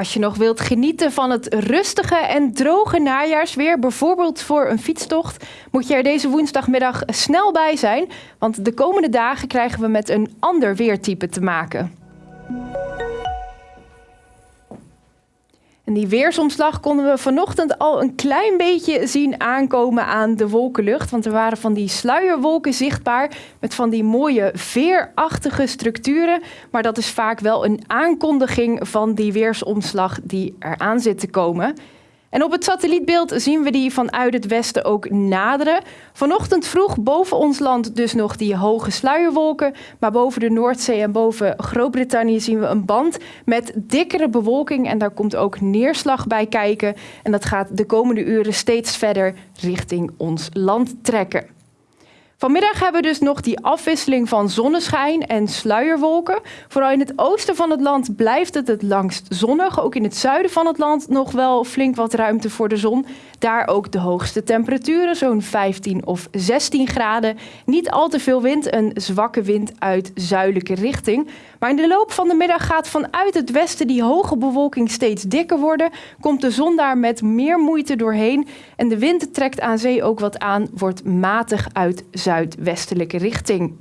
Als je nog wilt genieten van het rustige en droge najaarsweer, bijvoorbeeld voor een fietstocht, moet je er deze woensdagmiddag snel bij zijn, want de komende dagen krijgen we met een ander weertype te maken. En die weersomslag konden we vanochtend al een klein beetje zien aankomen aan de wolkenlucht. Want er waren van die sluierwolken zichtbaar met van die mooie veerachtige structuren. Maar dat is vaak wel een aankondiging van die weersomslag die eraan zit te komen. En op het satellietbeeld zien we die vanuit het westen ook naderen. Vanochtend vroeg boven ons land dus nog die hoge sluierwolken. Maar boven de Noordzee en boven Groot-Brittannië zien we een band met dikkere bewolking. En daar komt ook neerslag bij kijken. En dat gaat de komende uren steeds verder richting ons land trekken. Vanmiddag hebben we dus nog die afwisseling van zonneschijn en sluierwolken. Vooral in het oosten van het land blijft het het langst zonnig. Ook in het zuiden van het land nog wel flink wat ruimte voor de zon. Daar ook de hoogste temperaturen, zo'n 15 of 16 graden. Niet al te veel wind, een zwakke wind uit zuidelijke richting. Maar in de loop van de middag gaat vanuit het westen die hoge bewolking steeds dikker worden. Komt de zon daar met meer moeite doorheen. En de wind trekt aan zee ook wat aan, wordt matig uit zuidwestelijke richting.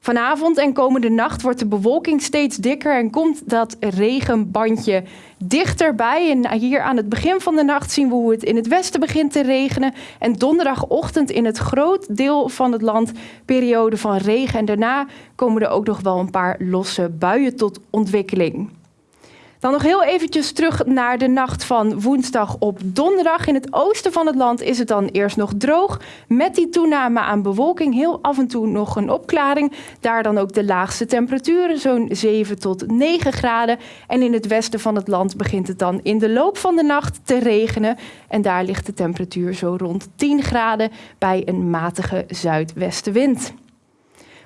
Vanavond en komende nacht wordt de bewolking steeds dikker en komt dat regenbandje dichterbij. En hier aan het begin van de nacht zien we hoe het in het westen begint te regenen. En donderdagochtend in het groot deel van het land periode van regen. En daarna komen er ook nog wel een paar losse buien tot ontwikkeling. Dan nog heel eventjes terug naar de nacht van woensdag op donderdag. In het oosten van het land is het dan eerst nog droog. Met die toename aan bewolking heel af en toe nog een opklaring. Daar dan ook de laagste temperaturen, zo'n 7 tot 9 graden. En in het westen van het land begint het dan in de loop van de nacht te regenen. En daar ligt de temperatuur zo rond 10 graden bij een matige zuidwestenwind.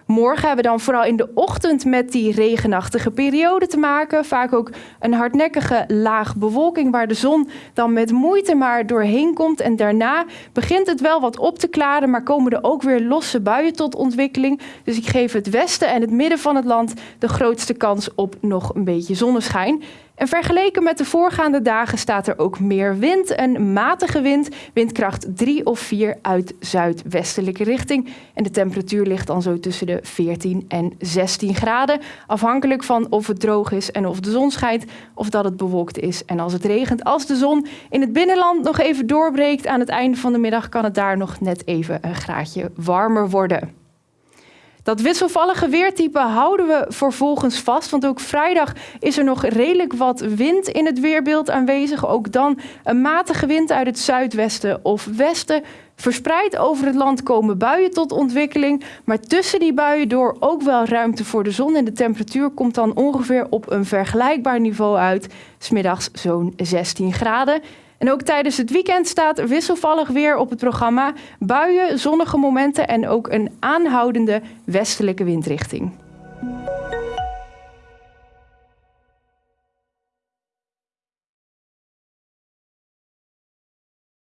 Morgen hebben we dan vooral in de ochtend met die regenachtige periode te maken. Vaak ook een hardnekkige laag bewolking waar de zon dan met moeite maar doorheen komt. En daarna begint het wel wat op te klaren, maar komen er ook weer losse buien tot ontwikkeling. Dus ik geef het westen en het midden van het land de grootste kans op nog een beetje zonneschijn. En vergeleken met de voorgaande dagen staat er ook meer wind. Een matige wind, windkracht 3 of 4 uit zuidwestelijke richting. En de temperatuur ligt dan zo tussen de 14 en 16 graden. Afhankelijk van of het droog is en of de zon schijnt, of dat het bewolkt is. En als het regent, als de zon in het binnenland nog even doorbreekt aan het einde van de middag, kan het daar nog net even een graadje warmer worden. Dat wisselvallige weertype houden we vervolgens vast, want ook vrijdag is er nog redelijk wat wind in het weerbeeld aanwezig. Ook dan een matige wind uit het zuidwesten of westen. Verspreid over het land komen buien tot ontwikkeling, maar tussen die buien door ook wel ruimte voor de zon. En de temperatuur komt dan ongeveer op een vergelijkbaar niveau uit, smiddags zo'n 16 graden. En ook tijdens het weekend staat wisselvallig weer op het programma. Buien, zonnige momenten en ook een aanhoudende westelijke windrichting.